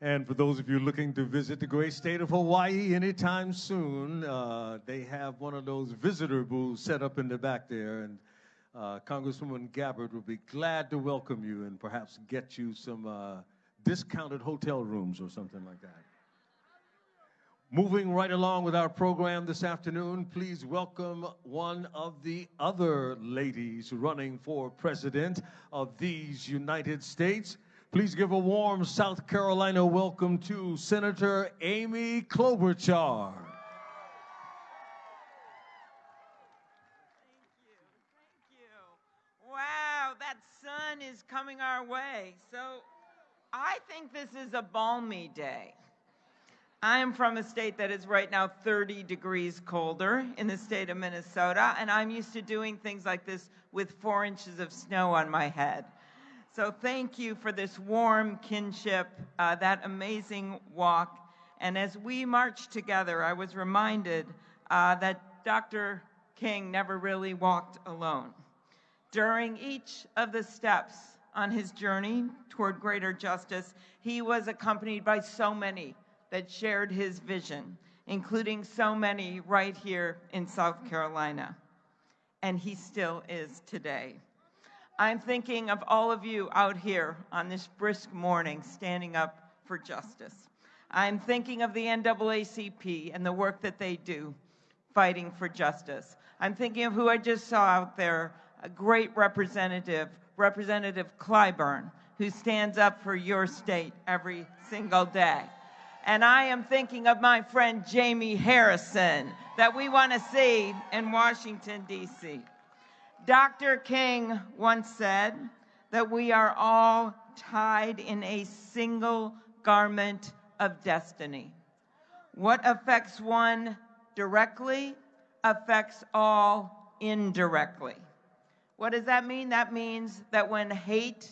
And for those of you looking to visit the great state of Hawaii anytime soon, uh, they have one of those visitor booths set up in the back there. And uh, Congresswoman Gabbard will be glad to welcome you and perhaps get you some uh, discounted hotel rooms or something like that. Moving right along with our program this afternoon, please welcome one of the other ladies running for president of these United States. Please give a warm South Carolina welcome to Senator Amy Klobuchar. Thank you. Thank you. Wow, that sun is coming our way. So I think this is a balmy day. I am from a state that is right now 30 degrees colder in the state of Minnesota, and I'm used to doing things like this with four inches of snow on my head. So thank you for this warm kinship, uh, that amazing walk. And as we marched together, I was reminded uh, that Dr. King never really walked alone. During each of the steps on his journey toward greater justice, he was accompanied by so many that shared his vision, including so many right here in South Carolina. And he still is today. I'm thinking of all of you out here on this brisk morning standing up for justice. I'm thinking of the NAACP and the work that they do fighting for justice. I'm thinking of who I just saw out there, a great representative, Representative Clyburn, who stands up for your state every single day. And I am thinking of my friend Jamie Harrison that we want to see in Washington, D.C. Dr. King once said that we are all tied in a single garment of destiny. What affects one directly affects all indirectly. What does that mean? That means that when hate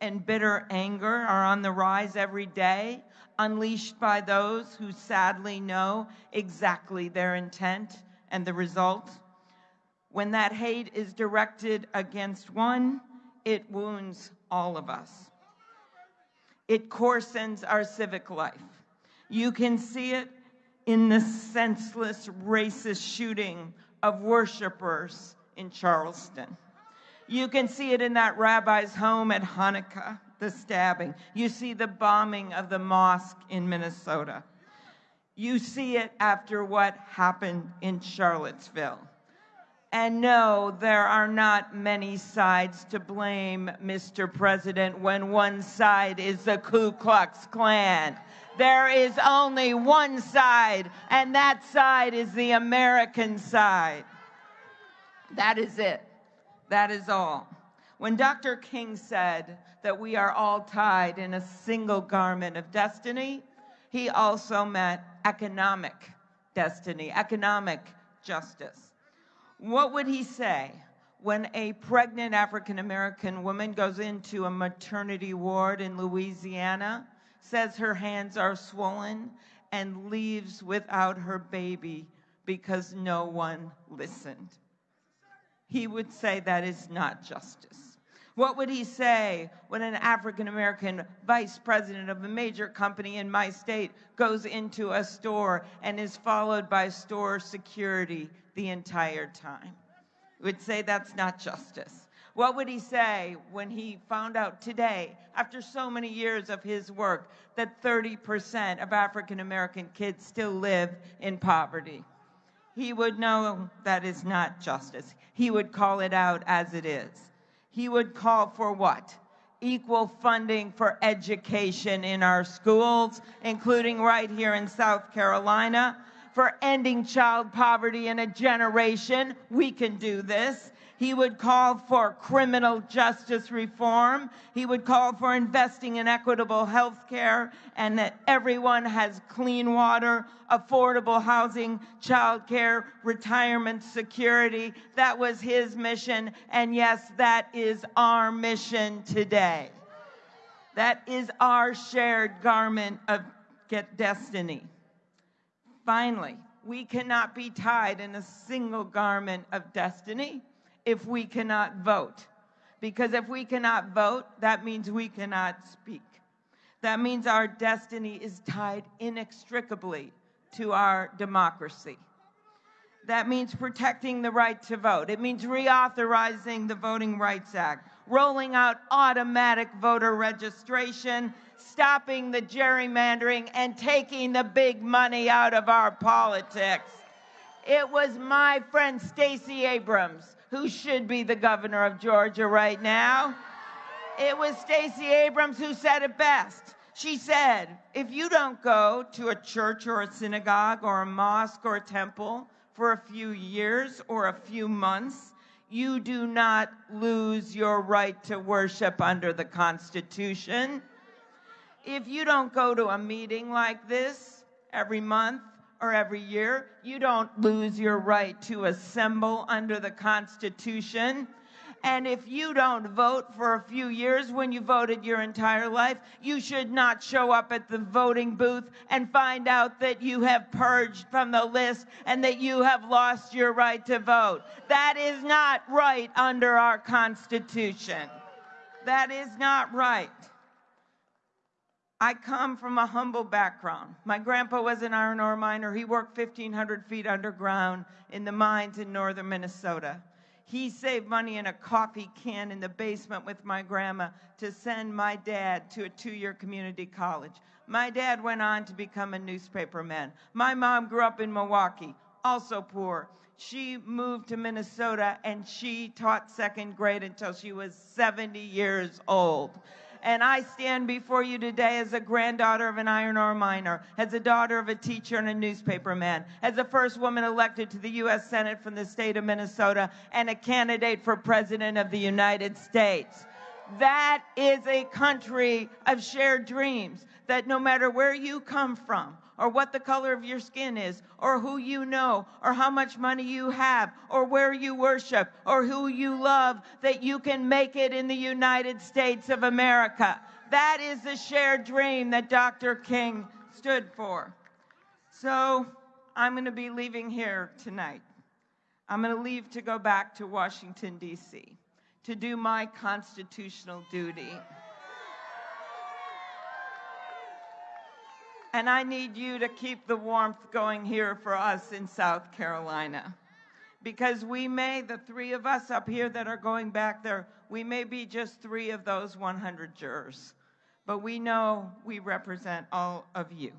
and bitter anger are on the rise every day, unleashed by those who sadly know exactly their intent and the result, when that hate is directed against one, it wounds all of us. It coarsens our civic life. You can see it in the senseless racist shooting of worshipers in Charleston. You can see it in that rabbi's home at Hanukkah, the stabbing. You see the bombing of the mosque in Minnesota. You see it after what happened in Charlottesville. And no, there are not many sides to blame, Mr. President, when one side is the Ku Klux Klan. There is only one side, and that side is the American side. That is it. That is all. When Dr. King said that we are all tied in a single garment of destiny, he also meant economic destiny, economic justice. What would he say when a pregnant African American woman goes into a maternity ward in Louisiana, says her hands are swollen, and leaves without her baby because no one listened? He would say that is not justice. What would he say when an African American vice president of a major company in my state goes into a store and is followed by store security the entire time. Would say that's not justice. What would he say when he found out today, after so many years of his work, that 30% of African American kids still live in poverty? He would know that is not justice. He would call it out as it is. He would call for what? Equal funding for education in our schools, including right here in South Carolina for ending child poverty in a generation. We can do this. He would call for criminal justice reform. He would call for investing in equitable health care and that everyone has clean water, affordable housing, child care, retirement security. That was his mission. And yes, that is our mission today. That is our shared garment of destiny. Finally, we cannot be tied in a single garment of destiny if we cannot vote. Because if we cannot vote, that means we cannot speak. That means our destiny is tied inextricably to our democracy. That means protecting the right to vote. It means reauthorizing the Voting Rights Act, rolling out automatic voter registration, stopping the gerrymandering, and taking the big money out of our politics. It was my friend Stacey Abrams, who should be the governor of Georgia right now. It was Stacey Abrams who said it best. She said, if you don't go to a church or a synagogue or a mosque or a temple for a few years or a few months, you do not lose your right to worship under the Constitution. If you don't go to a meeting like this every month or every year, you don't lose your right to assemble under the Constitution. And if you don't vote for a few years when you voted your entire life, you should not show up at the voting booth and find out that you have purged from the list and that you have lost your right to vote. That is not right under our Constitution. That is not right. I come from a humble background. My grandpa was an iron ore miner. He worked 1,500 feet underground in the mines in northern Minnesota. He saved money in a coffee can in the basement with my grandma to send my dad to a two year community college. My dad went on to become a newspaperman. My mom grew up in Milwaukee, also poor. She moved to Minnesota and she taught second grade until she was 70 years old. And I stand before you today as a granddaughter of an iron ore miner, as a daughter of a teacher and a newspaperman, as the first woman elected to the U.S. Senate from the state of Minnesota, and a candidate for President of the United States. That is a country of shared dreams that no matter where you come from, or what the color of your skin is, or who you know, or how much money you have, or where you worship, or who you love, that you can make it in the United States of America. That is the shared dream that Dr. King stood for. So I'm going to be leaving here tonight. I'm going to leave to go back to Washington, D.C. to do my constitutional duty. And I need you to keep the warmth going here for us in South Carolina. Because we may, the three of us up here that are going back there, we may be just three of those 100 jurors. But we know we represent all of you.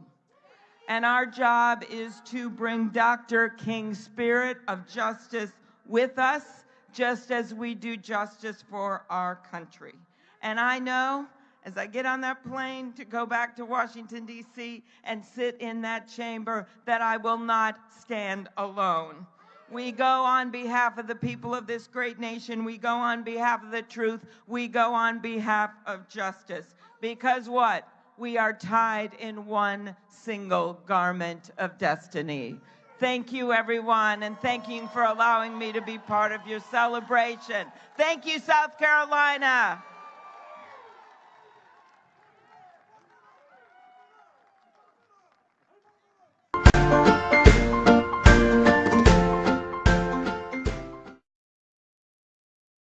And our job is to bring Dr. King's spirit of justice with us, just as we do justice for our country. And I know as I get on that plane to go back to Washington, D.C., and sit in that chamber, that I will not stand alone. We go on behalf of the people of this great nation. We go on behalf of the truth. We go on behalf of justice. Because what? We are tied in one single garment of destiny. Thank you, everyone, and thank you for allowing me to be part of your celebration. Thank you, South Carolina.